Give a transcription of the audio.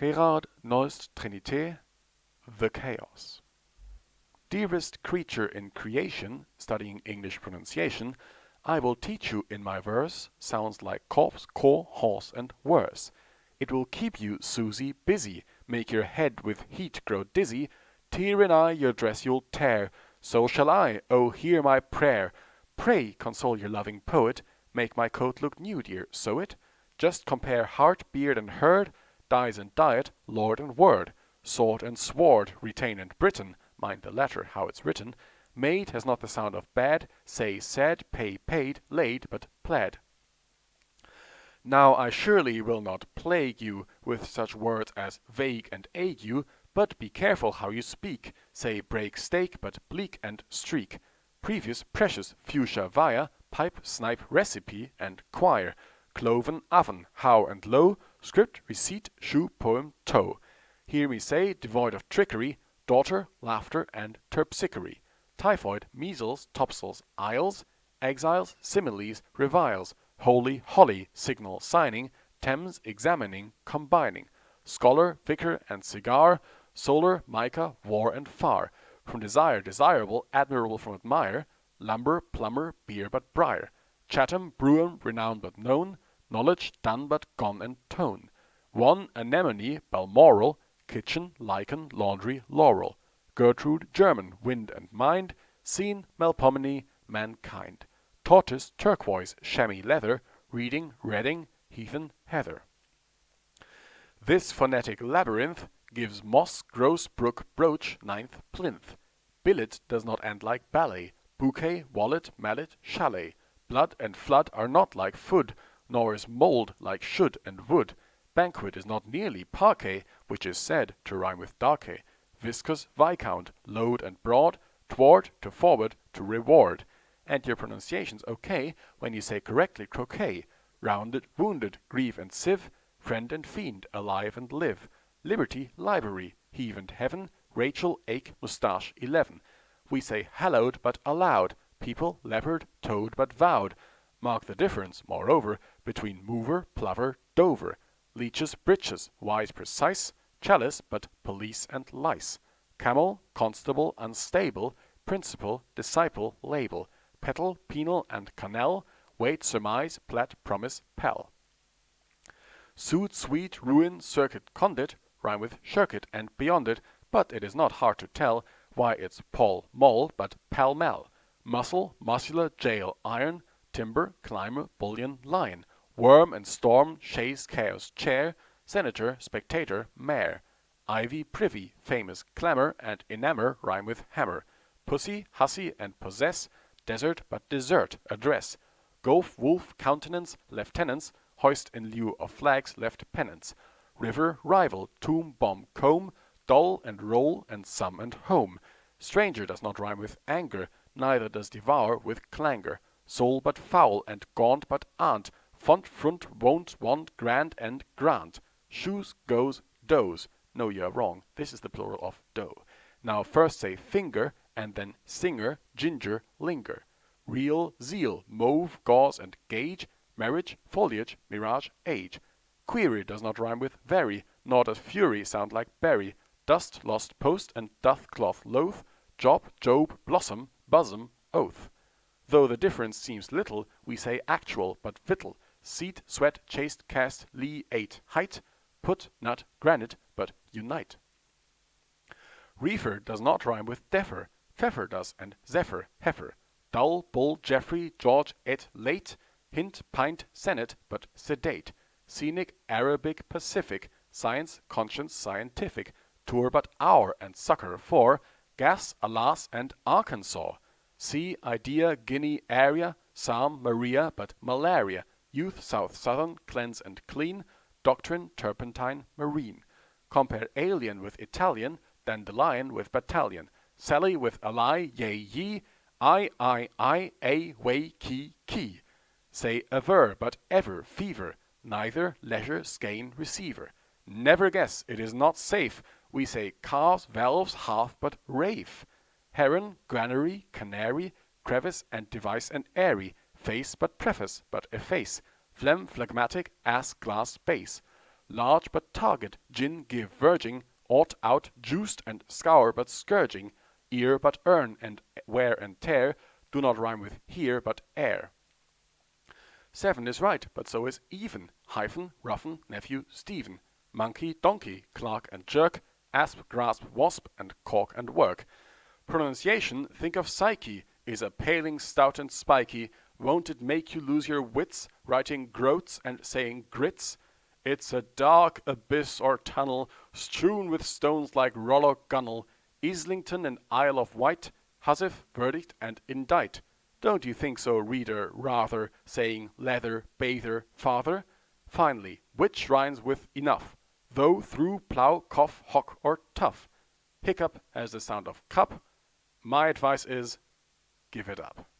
Gerard Nolst Trenité The Chaos Dearest creature in creation, studying English pronunciation, I will teach you in my verse sounds like corpse, core, horse, and worse. It will keep you, Susie, busy, make your head with heat grow dizzy, tear in eye your dress you'll tear, so shall I, oh hear my prayer. Pray console your loving poet, make my coat look new, dear, sew it. Just compare heart, beard, and herd, dies and diet, lord and word, sword and sword, retain and Britain, mind the letter how it's written. Made has not the sound of bad, say said, pay paid, laid, but pled. Now I surely will not plague you with such words as vague and ague, but be careful how you speak. Say break steak, but bleak and streak. Previous, precious, fuchsia via, pipe, snipe, recipe, and choir. Cloven, oven, how and low, script, receipt, shoe, poem, toe. Hear me say, devoid of trickery, daughter, laughter, and terpsichore. Typhoid, measles, topsails, isles, exiles, similes, reviles. Holy, holly, signal, signing, Thames, examining, combining, scholar, vicar, and cigar, solar, mica, war, and far, from desire, desirable, admirable from admire, lumber, plumber, beer but briar, Chatham, Brougham, renowned but known, knowledge, done but gone and tone, one, anemone, balmoral, kitchen, lichen, laundry, laurel, Gertrude, German, wind and mind, scene, Melpomene, mankind. Tortoise, turquoise, chamois leather, reading, reading, heathen, heather. This phonetic labyrinth gives moss, gross, brook, brooch, ninth, plinth. Billet does not end like ballet, bouquet, wallet, mallet, chalet. Blood and flood are not like food, nor is mould like should and would. Banquet is not nearly parquet, which is said to rhyme with darkey. Viscous, viscount, load and broad, toward, to forward, to reward and your pronunciation's okay when you say correctly croquet, rounded, wounded, grieve and sieve, friend and fiend, alive and live, liberty, library, heave and heaven, Rachel, ache, moustache, eleven. We say hallowed but allowed, people, leopard, toad but vowed. Mark the difference, moreover, between mover, plover, dover, leeches, breeches, wise, precise, chalice, but police and lice, camel, constable, unstable, principal, disciple, label, petal, penal, and canal, wait, surmise, plat, promise, pal. Suit, sweet, ruin, circuit, condit, rhyme with shirk and beyond it, but it is not hard to tell why it's Paul Moll, but pal mell. Muscle, muscular, jail, iron, timber, climber, bullion, lion. Worm and storm, Chase, chaos, chair, senator, spectator, mayor. Ivy, privy, famous, clamor, and enamor rhyme with hammer. Pussy, hussy, and possess, desert but desert, address. Gulf, wolf, countenance, lieutenants, hoist in lieu of flags left pennants. River, rival, tomb, bomb, comb, dull and roll and sum and home. Stranger does not rhyme with anger, neither does devour with clangor. Soul but foul and gaunt but aunt, font, front, won't, want, grand and grant. Shoes, goes, does. No, you are wrong. This is the plural of doe. Now first say finger and then singer, ginger, linger. Real, zeal, mauve, gauze, and gauge, marriage, foliage, mirage, age. Query does not rhyme with very, nor does fury sound like berry. Dust, lost post, and doth cloth loath, job, job, blossom, bosom, oath. Though the difference seems little, we say actual, but victual. Seat, sweat, chaste, cast, lee, ate, height, put, nut, granite, but unite. Reefer does not rhyme with defer, Pfeffer does, and Zephyr, heifer. Dull, bull, Jeffrey, George, et, late. Hint, pint, senate, but sedate. Scenic, Arabic, Pacific. Science, conscience, scientific. Tour but hour, and succor for. Gas, alas, and Arkansas. Sea, idea, Guinea, area. Psalm, Maria, but malaria. Youth, south, southern, cleanse and clean. Doctrine, turpentine, marine. Compare alien with Italian, dandelion with battalion. Sally with ally, yea, ye, I, I, I, a, way, key, key. Say aver, but ever, fever, neither, leisure, skein, receiver. Never guess, it is not safe. We say calves, valves, half, but rafe. Heron, granary, canary, crevice, and device and airy. Face, but preface, but efface. Phlegm, phlegmatic, ass, glass, base. large but target, gin give verging, ought out, juiced and scour but scourging, ear but earn, and wear and tear do not rhyme with here but air. Seven is right, but so is even, hyphen, roughen, nephew, Stephen, monkey, donkey, clerk and jerk, asp, grasp, wasp, and cork and work. Pronunciation, think of psyche, is a paling, stout and spiky, won't it make you lose your wits, writing groats and saying grits? It's a dark abyss or tunnel, strewn with stones like Rollo Gunnel, Islington and Isle of Wight, Housewife, verdict, and indict. Don't you think so, reader, rather, saying leather, bather, father? Finally, which rhymes with enough? Though, through, plough, cough, hock, or tough. Hiccup has the sound of cup. My advice is, give it up.